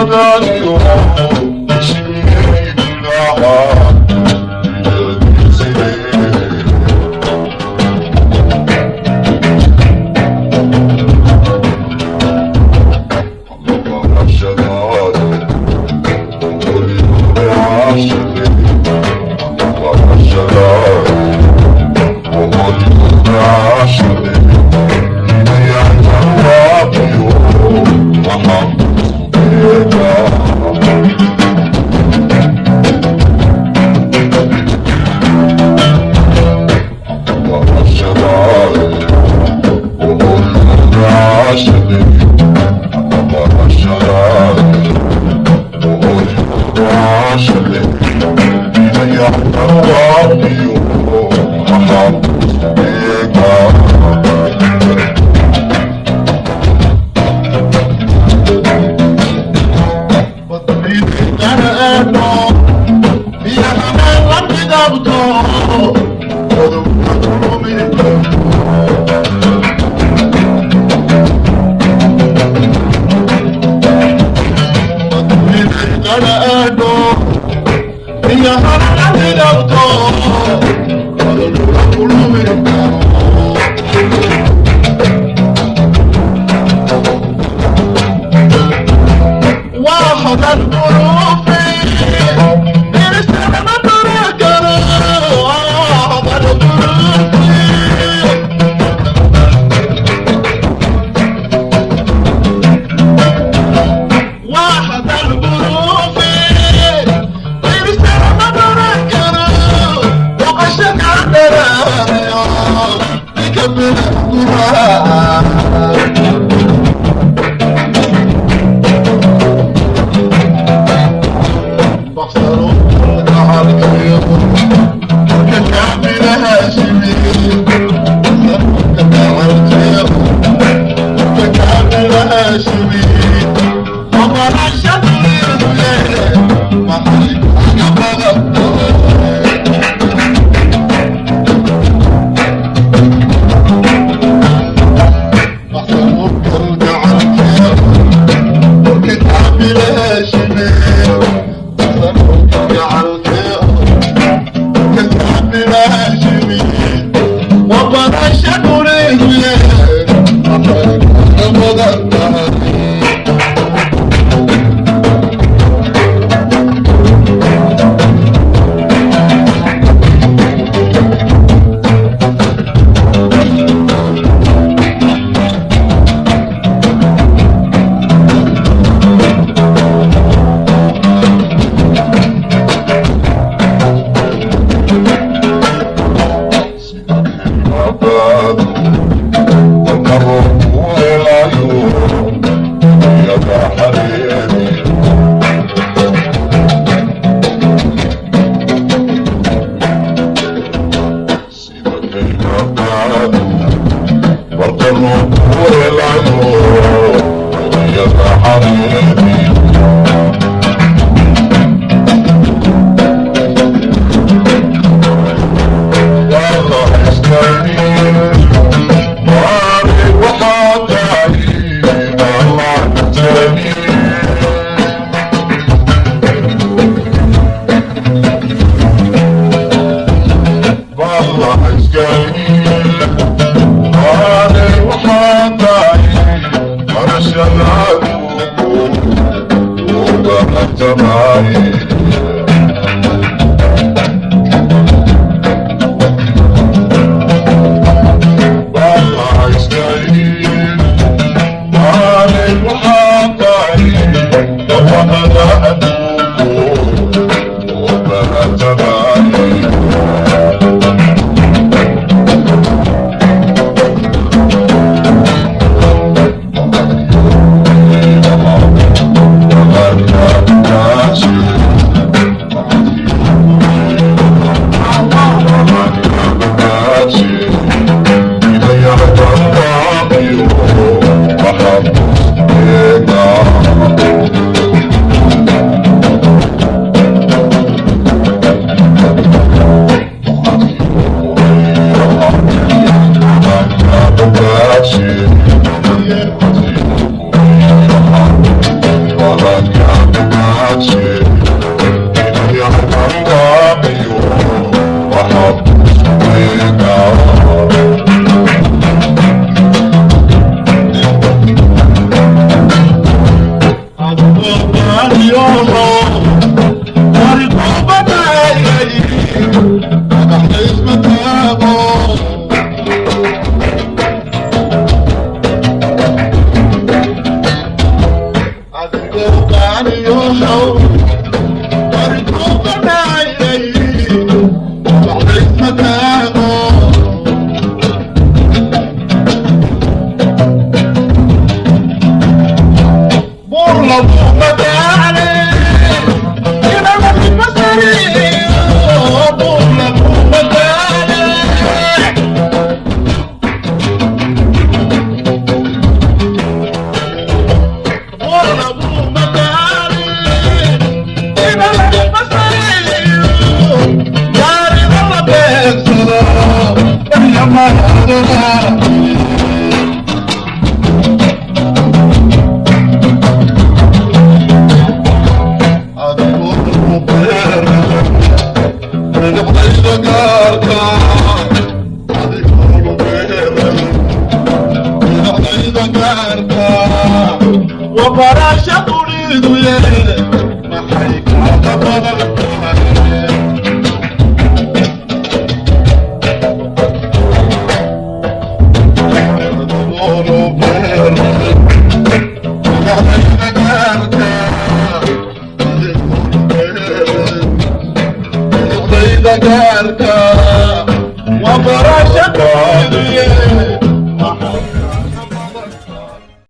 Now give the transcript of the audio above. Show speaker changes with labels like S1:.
S1: I'm
S2: Colorado. In your heart, I need a door. Colorado, I'm going to win. Wow, that's pasaron por. جعلت كالحبل
S1: Yes, I'm a baby. Thank.
S2: الولاد ما حيكون طبعا